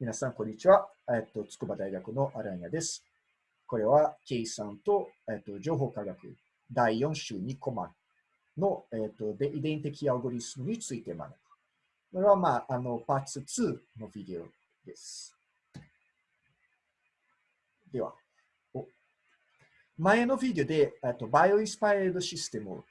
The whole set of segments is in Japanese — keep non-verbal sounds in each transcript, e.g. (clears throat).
皆さん、こんにちは。えっと、筑波大学のアランヤです。これは、計算と、えっと、情報科学第4週2コマの、えっと、で遺伝的アルゴリスムについて学ぶ。これは、まあ、あの、パーツ2のビデオです。では、お前のビデオで、えっと、バイオインスパイアードシステム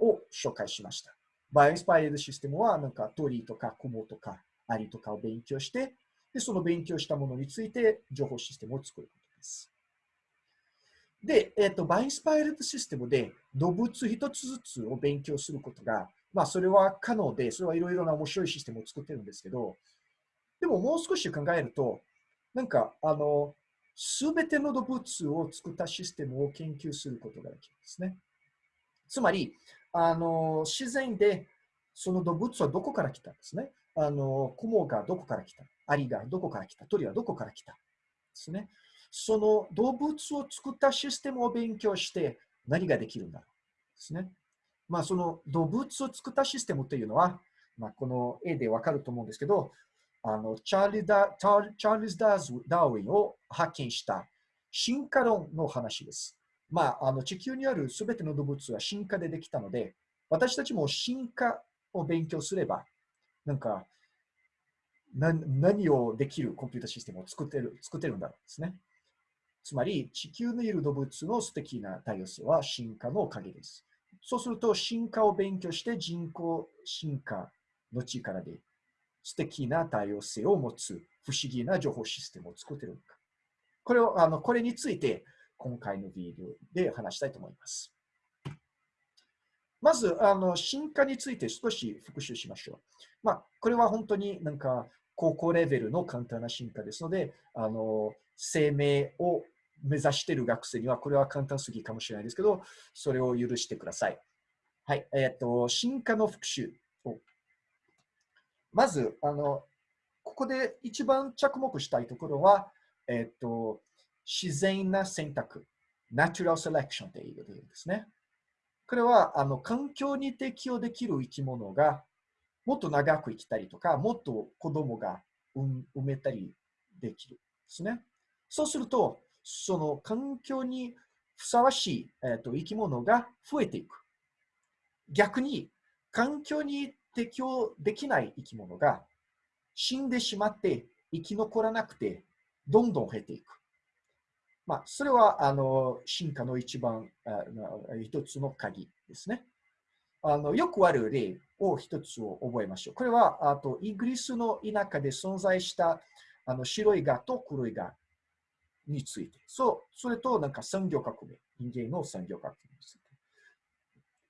を紹介しました。バイオインスパイアードシステムは、なんか鳥とか雲とかアリとかを勉強して、で、その勉強したものについて情報システムを作ることです。で、えっ、ー、と、バインスパイルドシステムで動物一つずつを勉強することが、まあ、それは可能で、それはいろいろな面白いシステムを作ってるんですけど、でももう少し考えると、なんか、あの、すべての動物を作ったシステムを研究することができるんですね。つまり、あの、自然でその動物はどこから来たんですね。あの、雲がどこから来た？アリがどこから来た？鳥はどこから来た？ですね。その動物を作ったシステムを勉強して何ができるんだろう？ですね。まあ、その動物を作ったシステムというのは、まあ、この絵でわかると思うんですけど、あのチャーリダチャーズ・ダーウィンを発見した進化論の話です。まあ、あの地球にあるすべての動物は進化でできたので、私たちも進化を勉強すれば、なんか何をできるコンピュータシステムを作ってる作ってるんだろうですね。つまり、地球にいる動物の素敵な多様性は進化のおかげです。そうすると、進化を勉強して人工進化の力で素敵な多様性を持つ不思議な情報システムを作ってるのか。これをあのこれについて今回のビデオで話したいと思います。まず、あの進化について少し復習しましょう。まあ、これは本当になんか高校レベルの簡単な進化ですので、あの生命を目指している学生にはこれは簡単すぎかもしれないですけど、それを許してください。はい。えっ、と、進化の復習を。まず、あの、ここで一番着目したいところは、えっ、と、自然な選択、natural selection ということですね。これは、あの、環境に適応できる生き物がもっと長く生きたりとか、もっと子供が産めたりできるんですね。そうすると、その環境にふさわしい、えーと、生き物が増えていく。逆に、環境に適応できない生き物が死んでしまって生き残らなくて、どんどん減っていく。まあ、それはあの進化の一番あ一つの鍵ですね。あのよくある例を一つを覚えましょう。これはあとイギリスの田舎で存在したあの白いガと黒いガについて。そう、それとなんか産業革命、人間の産業革命について。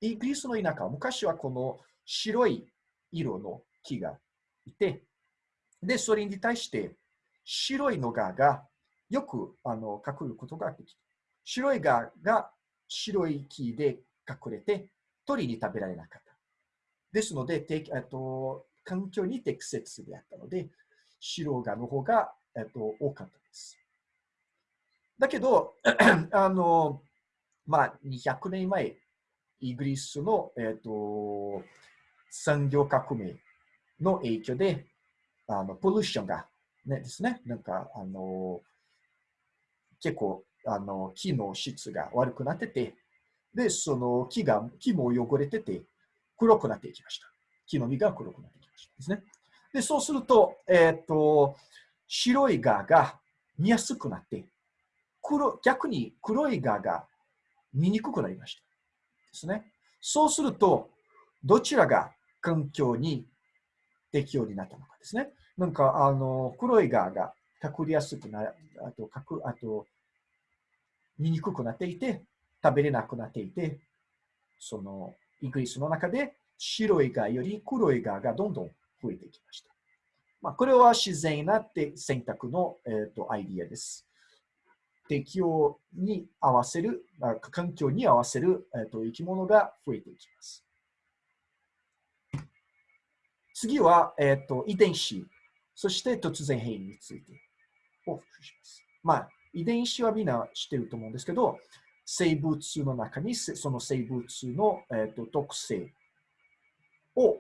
イギリスの田舎は昔はこの白い色の木がいて、で、それに対して白いのガがよくあの隠ることができる。白いガが白い木で隠れて、鳥に食べられなかった。ですので、てと環境に適切であったので、白ガの方が、えっと、多かったです。だけど、(clears throat) あの、まあ、200年前、イギリスの、えっと、産業革命の影響で、あの、ポルションが、ね、ですね、なんか、あの、結構、あの、木の質が悪くなってて、で、その木が、木も汚れてて、黒くなっていきました。木の実が黒くなってきましたですね。で、そうすると、えっ、ー、と、白い蛾が見やすくなって、黒逆に黒い蛾が見にくくなりました。ですね。そうすると、どちらが環境に適応になったのかですね。なんか、あの、黒い蛾が隠れやすくなる、あと、かく、あと、見にくくなっていて、食べれなくなっていて、そのイギリスの中で白いガより黒いガがどんどん増えてきました。まあ、これは自然な選択の、えーと、アイディアです。適応に合わせる、環境に合わせる、えーと、生き物が増えていきます。次は、えーと、遺伝子、そして突然変異についてお復習します。まあ、遺伝子はみんな知ってると思うんですけど、生物の中にその生物の、えーと、特性を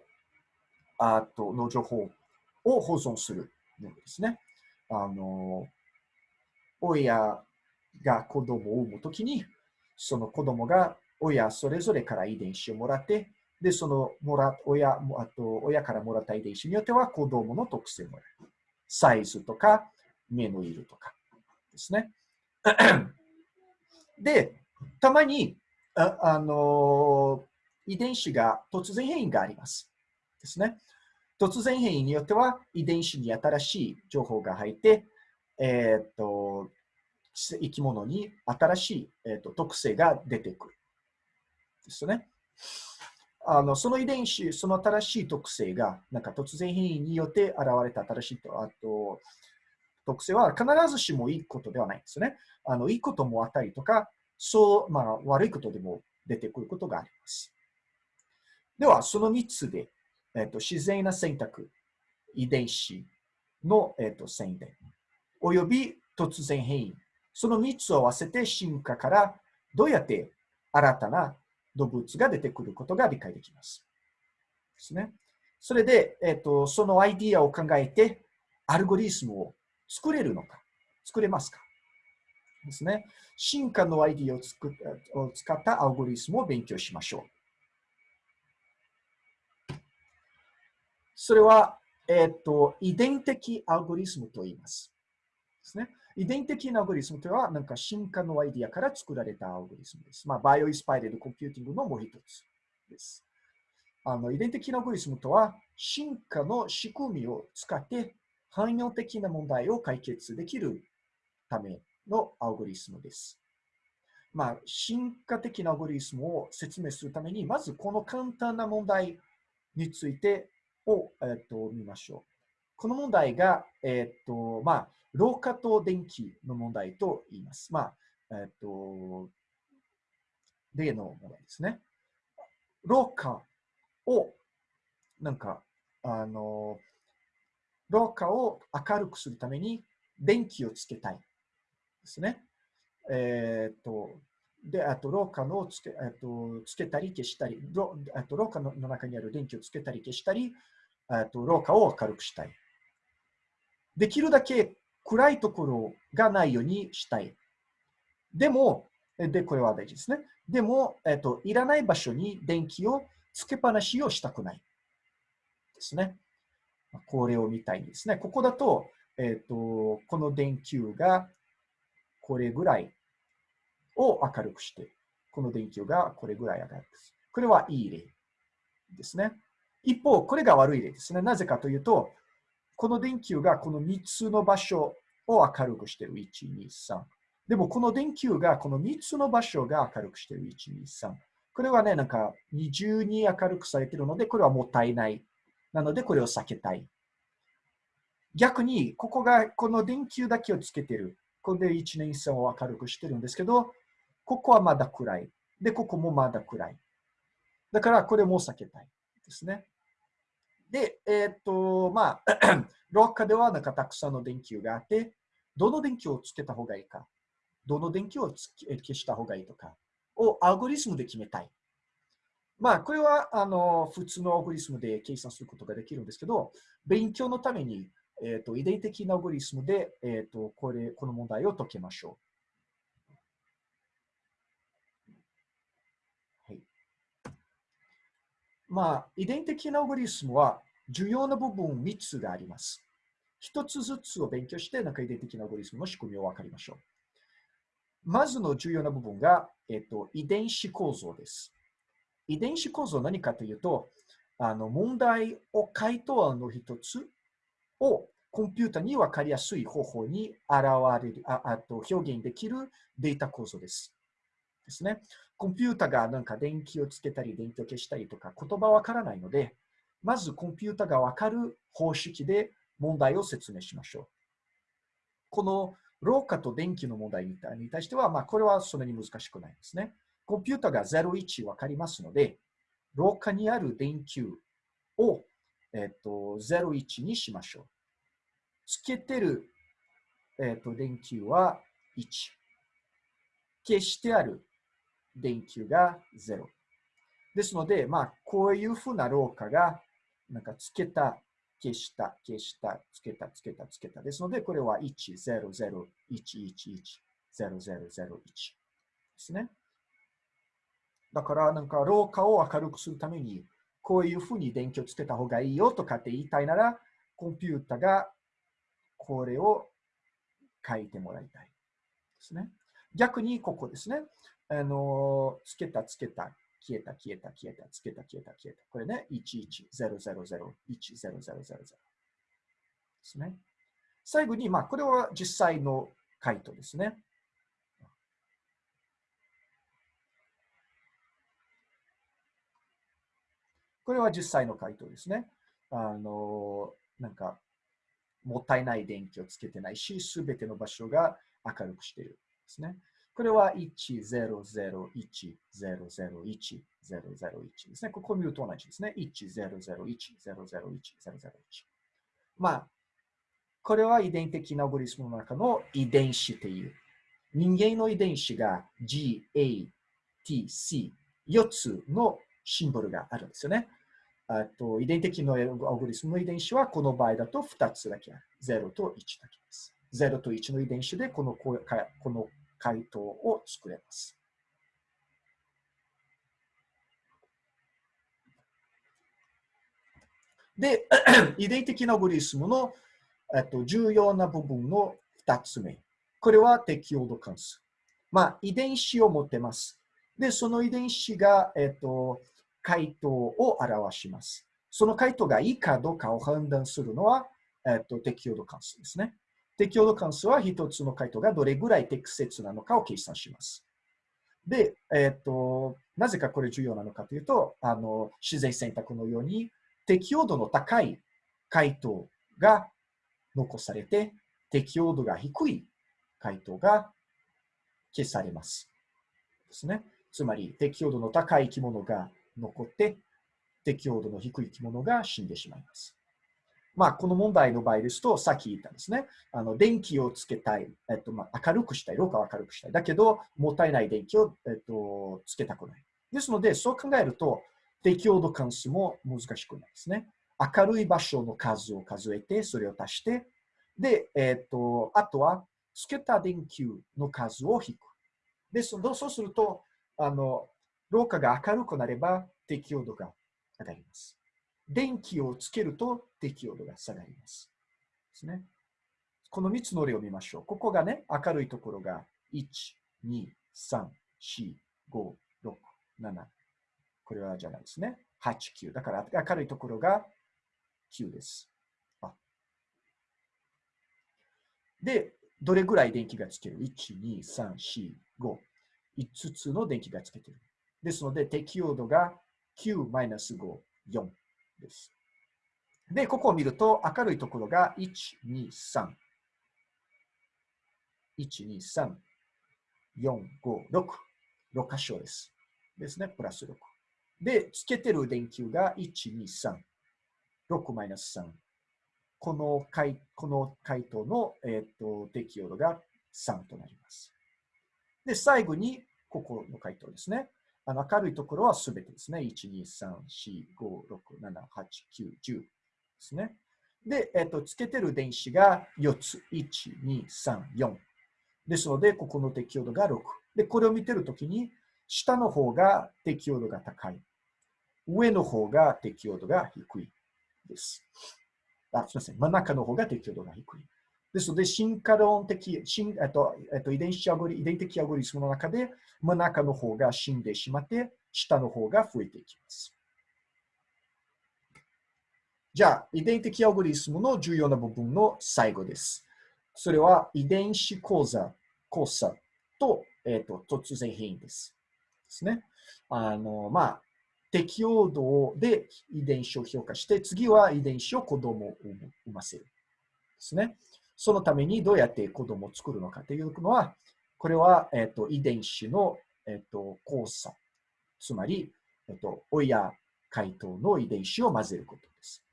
あとの情報を保存するものですね。あの、親が子供を産むときに、その子供が親それぞれから遺伝子をもらって、で、そのもら親あと親からもらった遺伝子によっては子供の特性もある。サイズとか、目の色とかですね。(clears throat) で、たまに、あ、あの遺伝子が突然変異があります。ですね。突然変異によっては遺伝子に新しい情報が入って、えっ、と、生き物に新しい、えーと、特性が出てくる。ですね。あのその遺伝子、その新しい特性が、なんか突然変異によって現れた新しいとあと特性は必ずしもいいことではないんですね。あのいいこともあったりとか、そう、まあ、悪いことでも出てくることがあります。では、その3つで、えーと、自然な選択、遺伝子の、えーと、宣伝、および突然変異、その3つを合わせて進化からどうやって新たな動物が出てくることが理解できます。ですね。それで、えっ、と、そのアイディアを考えて、アルゴリスムを作れるのか、作れますか？ですね。進化のアイディアを作を使ったアルゴリスムを勉強しましょう。それは、えっ、ー、と、遺伝的アルゴリスムと言います。ですね。遺伝的なアルゴリスムとは、なんか進化のアイディアから作られたアルゴリスムです。まあ、 bio-inspired computing のもう一つです。あの遺伝的なアルゴリスムとは、進化の仕組みを使って汎用的な問題を解決できるためのアルゴリスムです。まあ、進化的なアルゴリスムを説明するために、まずこの簡単な問題についてを、えー、と見ましょう。この問題が、えっ、と、まあ、廊下と電気の問題と言います。まあ、えっ、と、例の問題ですね。廊下を、なんか、あの、廊下を明るくするために電気をつけたいですね。えっ、と、で、あと廊下のつけ,、えっとつけたり消したり、あと廊下の中にある電気をつけたり消したり、あと廊下を明るくしたい。できるだけ暗いところがないようにしたい。でも、で、これは大事ですね。でも、えっと、いらない場所に電気をつけっぱなしをしたくない。ですね。これを見たいんですね。ここだと、えっと、この電球がこれぐらいを明るくして、この電球がこれぐらい明るくする。これはいい例ですね。一方、これが悪い例ですね。なぜかというと、この電球がこの3つの場所を明るくしている。1、2、3。でも、この電球がこの3つの場所が明るくしている。1、2、3。これはね、なんか二重に明るくされているので、これはもったいない。なので、これを避けたい。逆に、ここがこの電球だけをつけてる。これで1年3を明るくしてるんですけど、ここはまだ暗い。で、ここもまだ暗い。だから、これも避けたいですね。で、えっ、と、まあ、(clears throat) 廊下ではなんかたくさんの電球があって、どの電球をつけた方がいいか、どの電球を消した方がいいとかをアルゴリスムで決めたい。まあ、これはあの普通のアルゴリスムで計算することができるんですけど、勉強のために、えーと、遺伝的なアルゴリスムで、えーと、これこの問題を解けましょう。はいまあ、遺伝的なアルゴリスムは重要な部分3つがあります。1つずつを勉強して、なんか遺伝的なアルゴリスムの仕組みを分かりましょう。まずの重要な部分が、えっと、遺伝子構造です。遺伝子構造は何かというと、あの問題を回答案の一つをコンピュータに分かりやすい方法に現れる、ああと表現できるデータ構造です。ですね。コンピュータがなんか電気をつけたり電気を消したりとか言葉わからないので、まずコンピュータがわかる方式で問題を説明しましょう。この廊下と電気の問題に対しては、まあ、これはそんなに難しくないですね。コンピュータが01わかりますので、廊下にある電球を、えっと、01にしましょう。つけてる、えっと、電球は1。消してある電球が0。ですので、まあ、こういうふうな廊下が、なんかつけた、消した、消した、つけた、つけた、つけた。ですので、これは10011110001ですね。だから、なんか、廊下を明るくするために、こういうふうに電気をつけた方がいいよとかって言いたいなら、コンピュータがこれを書いてもらいたいですね。逆にここですね。あの、つけた、つけた、消えた、消えた、消えた、つけた、消えた、消えた。これね、1100010000ですね。最後に、まあ、これは実際の回答ですね。これは実際の回答ですね。あの、なんか、もったいない電気をつけてないし、すべての場所が明るくしているですね。これは1001001001ですね。ここ見ると同じですね。1001001001まあ、これは遺伝的なアゴリスムの中の遺伝子という。人間の遺伝子が G, A, T, C、4つのシンボルがあるんですよね。あと遺伝的なアオグリスムの遺伝子はこの場合だと2つだけある。0と1だけです。0と1の遺伝子でこのこの回答を作れます。で、(clears throat) 遺伝的なオグリスムのと重要な部分の2つ目。これは適応度関数。まあ、遺伝子を持ってます。で、その遺伝子が、えっと、回答を表します。その回答がいいかどうかを判断するのは、えっと、適用度関数ですね。適用度関数は一つの回答がどれぐらい適切なのかを計算します。で、えっと、なぜかこれ重要なのかというと、あの自然選択のように適用度の高い回答が残されて、適用度が低い回答が消されます。ですね。つまり、適用度の高い生き物が残って、適応度の低い生き物が死んでしまいます。まあ、この問題の場合ですと、さっき言ったんですね。あの電気をつけたい、えっとまあ、明るくしたい、廊下を明るくしたい。だけど、もったいない電気を、えっと、つけたくない。ですので、そう考えると、適応度関数も難しくないですね。明るい場所の数を数えて、それを足して、で、えっと、あとは、つけた電球の数を引く。で、そうすると、あの、廊下が明るくなれば適応度が上がります。電気をつけると適応度が下がります。ですね。この3つの例を見ましょう。ここがね、明るいところが1、2、3、4、5、6、7。これはじゃないですね。8、9。だから明るいところが9です。で、どれぐらい電気がつける ?1、2、3、4、5。5つの電気がつけてる。ですので、適用度が9-5、4です。で、ここを見ると、明るいところが1、2、3。1、2、3、4、5、6。6箇所です。ですね、プラス6。で、つけてる電球が1、2、3。6マイナス3。この回この回答の、えーと、適用度が3となります。で、最後に、ここの回答ですね。あの明るいところはすべてですね。1、2、3、4、5、6、7、8、9、10ですね。で、えっと、つけてる電子が4つ。1、2、3、4。ですので、ここの適用度が6。で、これを見てるときに、下の方が適用度が高い。上の方が適用度が低いです。あ、すみません。真ん中の方が適用度が低い。ですので、進化論的、進えっとえっと、遺伝子アゴリ遺伝的アゴリスムの中で、真ん中の方が死んでしまって、下の方が増えていきます。じゃあ、遺伝的アゴリスムの重要な部分の最後です。それは遺伝子講座、交差と,、えっと突然変異です。ですね。あの、まあ、適応度で遺伝子を評価して、次は遺伝子を子供を産ませる。ですね。そのためにどうやって子供を作るのかというのは、これは、えっと、遺伝子の、えっと、交差。つまり、えっと、親回答の遺伝子を混ぜることです。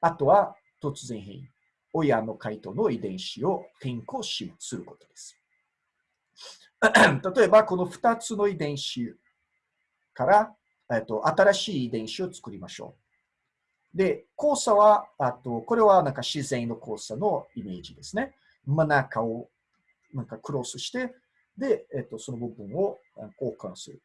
あとは、突然変異。親の回答の遺伝子を変更しすることです。(clears throat) 例えば、この2つの遺伝子から、えっと、新しい遺伝子を作りましょうで、交差は、あと、これはなんか自然の交差のイメージですね。真ん中をなんかクロスして、で、えっと、その部分を交換する。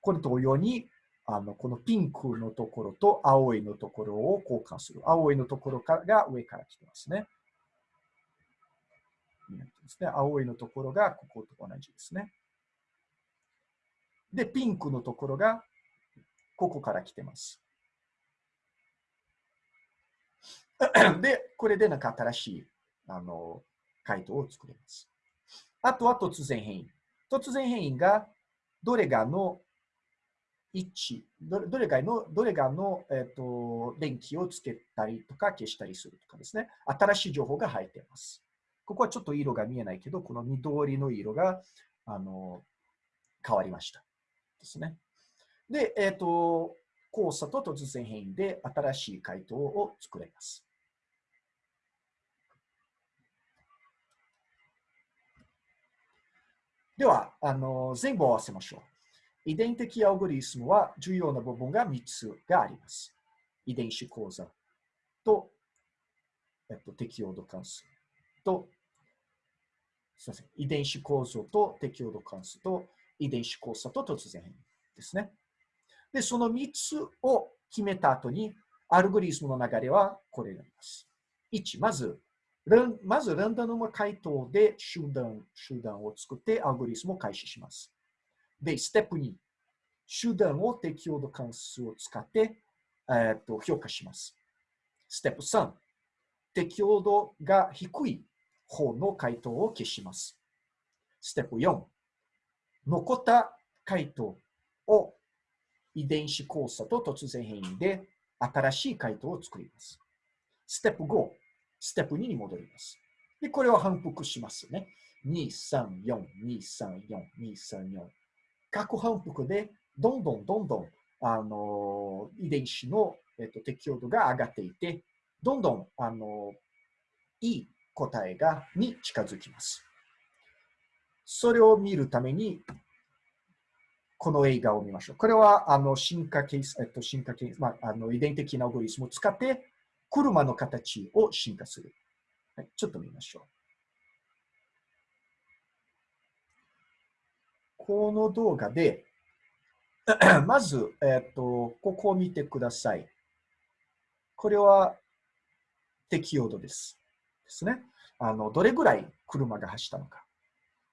これ同様に、あの、このピンクのところと青いのところを交換する。青いのところが上から来てますね。ですね青いのところがここと同じですね。で、ピンクのところがここから来てます。(clears throat) で、これでなんか新しいあの回答を作れます。あとは突然変異。突然変異がどれがの1、どれがの、どれがの、えーと、電気をつけたりとか消したりするとかですね。新しい情報が入っています。ここはちょっと色が見えないけど、この緑の色があの変わりました。ですね。で、えっ、ー、と、交差と突然変異で新しい回答を作れます。では、あの全部合わせましょう。遺伝的アルゴリスムは重要な部分が3つがあります。遺伝子講座と、えっと、適応度関数と、すみません、遺伝子構造と適応度関数と遺伝子交差と突然変異ですね。で、その3つを決めた後に、アルゴリスムの流れはこれになります。1、まず、まずランダム回答で集団集団を作ってアルゴリスムを開始します。で、ステップ2、集団を適応度関数を使って、えー、と評価します。ステップ3、適応度が低い方の回答を消します。ステップ4、残った回答を遺伝子交差と突然変異で新しい回答を作ります。ステップ5、ステップ2に戻ります。で、これを反復しますね。2、3、4、2、3、4、2、3、4。各反復で、どんどんどんどん、あの、遺伝子の、えっと、適応度が上がっていて、どんどん、あの、いい答えが、に近づきます。それを見るために、この映画を見ましょう。これは、あの、進化ケース、えっと、進化ケース、まあ、あの、遺伝的なアルゴリスムを使って、車の形を進化する。はい、ちょっと見ましょう。この動画で、まず、えっ、と、ここを見てください。これは適用度です。ですね。あの、どれぐらい車が走ったのか。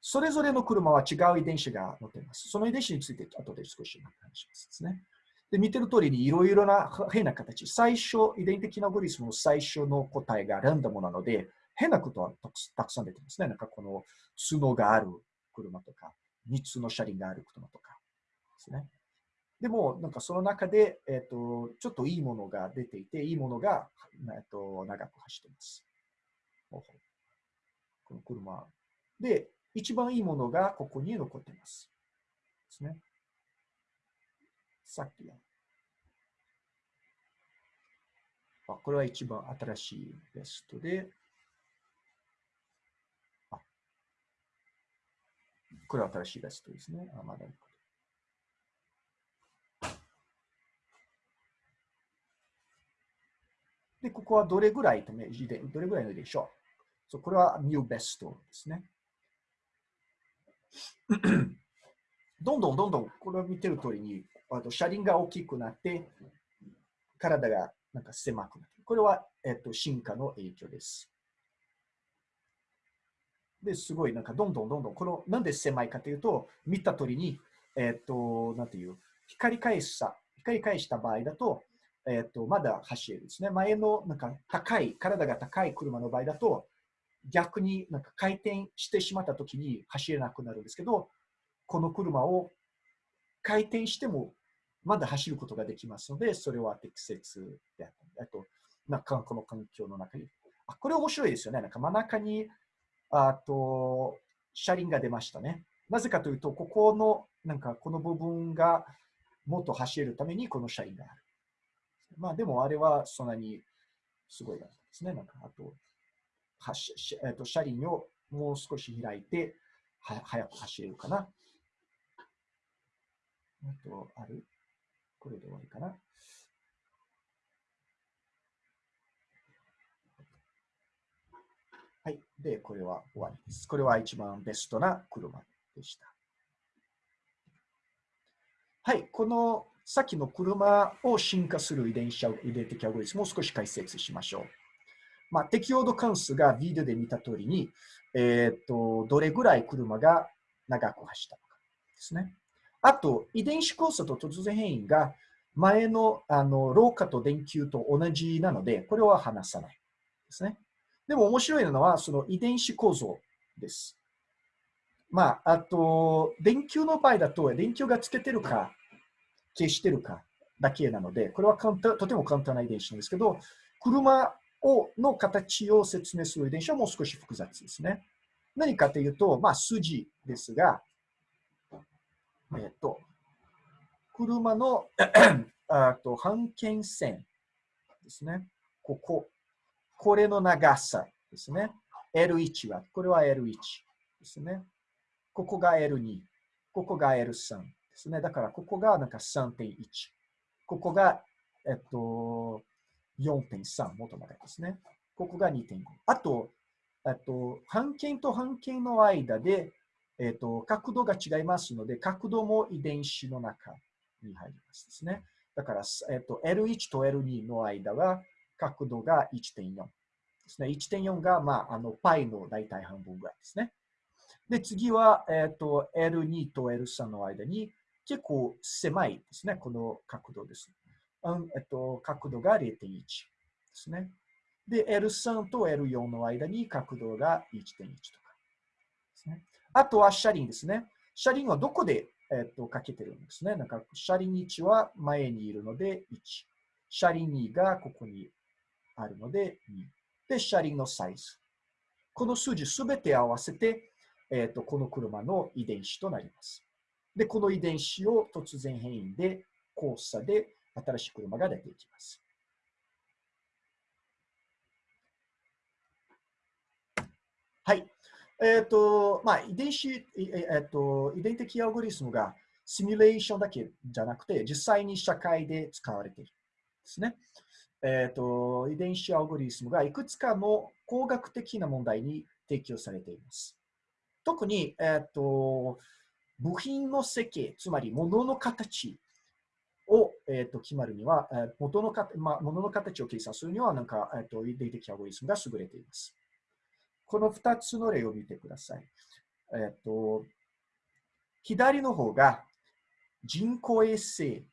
それぞれの車は違う遺伝子が載っています。その遺伝子について後で少し話しますですね。で、見てる通りにいろいろな変な形。最初、遺伝的なアゴリスムの最初の答えがランダムなので、変なことはたくさん出てますね。なんかこの角がある車とか、3つの車輪がある車とかですね。でも、なんかその中で、えっ、ー、と、ちょっといいものが出ていて、いいものが、えっ、ー、と、長く走ってます。この車。で、一番いいものがここに残ってます。ですね。さっきの。あ、これは一番新しいベストで、あ、これは新しいベストですね。あ、まだで、ここはどれぐらいと明示で、どれぐらいのでしょう。そうこれはニューベストですね。(coughs) どんどんどんどん、これを見てる通りに、あと車輪が大きくなって、体がなんか狭くなる。これは、えっと、進化の影響です。で、すごい、なんかどんどんどんどん、この、なんで狭いかというと、見た通りに、えっと、なんていう、光返した、光返した場合だと、えっと、まだ走れるですね。前の、なんか高い、体が高い車の場合だと、逆になんか回転してしまった時に走れなくなるんですけど、この車を回転してもまだ走ることができますので、それは適切であった。あと、なんかこの環境の中に。あ、これ面白いですよね。なんか真ん中に、あと、車輪が出ましたね。なぜかというと、ここの、なんかこの部分がもっと走れるためにこの車輪がある。まあでもあれはそんなにすごいですね。なんかあと、はしえー、と車輪をもう少し開いては早く走れるかな。あと、ある？これで終わりかな。はい。で、これは終わりです。これは一番ベストな車でした。はい。このさっきの車を進化する遺伝子遺伝的アゴリスムを少し解説しましょう。まあ、適応度関数がビデオで見た通りに、えー、っと、どれぐらい車が長く走ったのかですね。あと、遺伝子交差と突然変異が前のあの老化と電球と同じなので、これは話さないですね。でも面白いのは、その遺伝子構造です。まあ、あと、電球の場合だと、電球がつけてるか、消してるかだけなので、これは簡単とても簡単な遺伝子なんですけど、車をの形を説明する遺伝子はもう少し複雑ですね。何かというと、まあ、筋ですが、えっ、と、車の (clears throat) あと半径線ですね。ここ。これの長さですね。L1 は、これは L1 ですね。ここが L2。ここが L3 ですね。だから、ここがなんか3.1。ここが、えっと、4.3、もっと長いですね。ここが2.5。あと、えっと、半径と半径の間で、えっと、角度が違いますので、角度も遺伝子の中に入りますですね。だから、えっと、L1 と L2 の間は角度が1.4ですね。1.4が、まあ、あの、パイの大体半分ぐらいですね。で、次は、えっと、L2 と L3 の間に結構狭いですね。この角度です。うんえっと、角度が0.1ですね。で、L3 と L4 の間に角度が1.1とかですね。あとは車輪ですね。車輪はどこでえっと、かけてるんですね。なんか、車輪1は前にいるので1。車輪2がここにあるので2。で、車輪のサイズ。この数字すべて合わせて、えっと、この車の遺伝子となります。で、この遺伝子を突然変異で、交差で新しい車が出ていきます。はい。えっ、と、まあ、遺伝子、えっ、と、遺伝的アルゴリスムがシミュレーションだけじゃなくて、実際に社会で使われているんですね。えっ、と、遺伝子アルゴリスムがいくつかの工学的な問題に適用されています。特に、えっ、と、部品の設計、つまり物の形を、えー、と決まるには、え元のか、まあ、物の形を計算するには、なんか、えー、と遺伝的アルゴリスムが優れています。この2つの例を見てください。えっと、左の方が人工衛星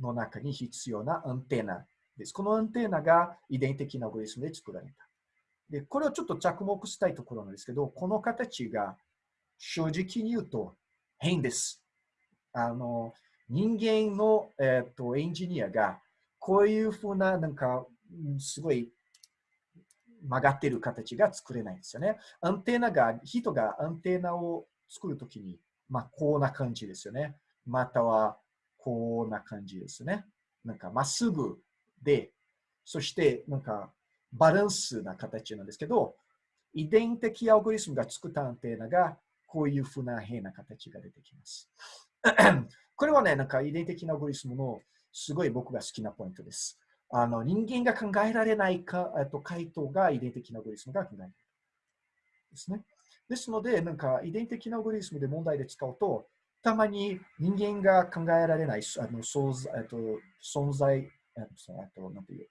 の中に必要なアンテナです。このアンテナが遺伝的なアゴリスムで作られた。で、これをちょっと着目したいところなんですけど、この形が正直に言うと変です。あの、人間の、えーと、エンジニアがこういうふうな、なんか、すごい曲がってる形が作れないんですよね。アンテナが、人がアンテナを作るときに、まあ、こんな感じですよね。または、こんな感じですね。なんか、まっすぐで、そして、なんか、バランスな形なんですけど、遺伝的アルゴリスムが作ったアンテナが、こういうふうな変な形が出てきます。これはね、なんか遺伝的なアルゴリスムのすごい僕が好きなポイントです。あの人間が考えられないかえっと回答が遺伝的なアゴリスムが考えられる。ですね。ですので、なんか遺伝的なアゴリスムで問題で使うと、たまに人間が考えられないあの存在と存在あとなんていう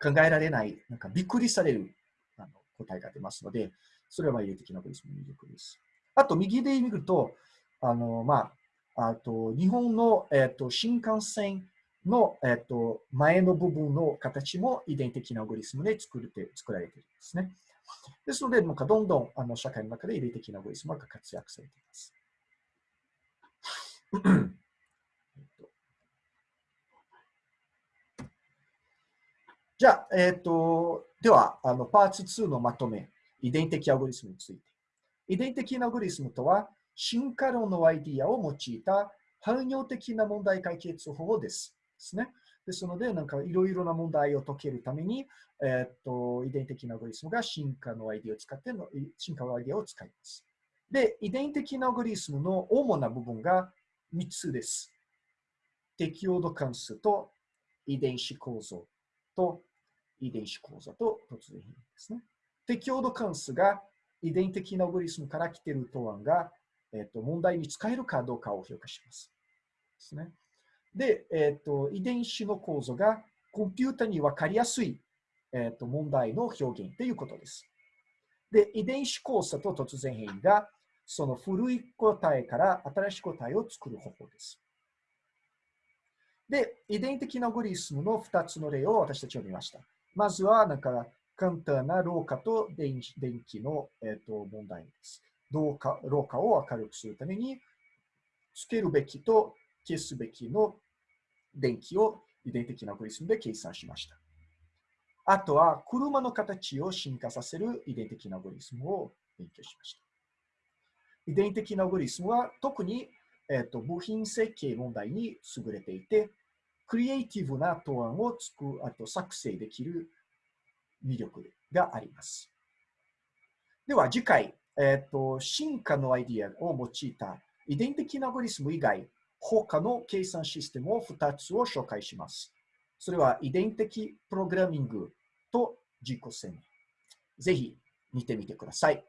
考えられないなんかびっくりされるあの答えが出ますので、それは遺伝的なアゴリスムの魅力です。あと、右で見ると、あのまあ、あと日本の、えっと新幹線の、えっと、前の部分の形も遺伝的なアルゴリスムで作れて作られているんですね。ですので、なんかどんどんあの社会の中で遺伝的なアルゴリスムが活躍されています。(coughs) じゃあ、えっ、と、では、あの、パート2のまとめ、遺伝的アルゴリスムについて。遺伝的なアルゴリスムとは、進化論のアイディアを用いた汎用的な問題解決法です。ですね。ですので、なんかいろいろな問題を解けるために、えー、っと、遺伝的なアゴリスムが進化のアイディアを使っての、進化のアイディアを使います。で、遺伝的なアゴリスムの主な部分が3つです。適応度関数と遺伝子構造と遺伝子構造と突然変異ですね。適用度関数が遺伝的なアゴリスムから来ている答案が、えっと、問題に使えるかどうかを評価します。ですね。で、えっと、遺伝子の構造がコンピュータに分かりやすい、えっと、問題の表現ということです。で、遺伝子交差と突然変異が、その古い答えから新しい答えを作る方法です。で、遺伝的なアゴリスムの2つの例を私たちは見ました。まずは、なんか、簡単な老化と電気の、えー、と問題です。老化老化を明るくするために、つけるべきと消すべきの電気を遺伝的なアゴリスムで計算しました。あとは、車の形を進化させる遺伝的なアゴリスムを勉強しました。遺伝的なアゴリスムは特に、えーと、部品設計問題に優れていて、クリエイティブな答案をつくあと作成できる魅力があります。では次回、えーと、進化のアイディアを用いた遺伝的なアゴリスム以外、他の計算システムを2つを紹介します。それは遺伝的プログラミングと実行線。ぜひ見てみてください。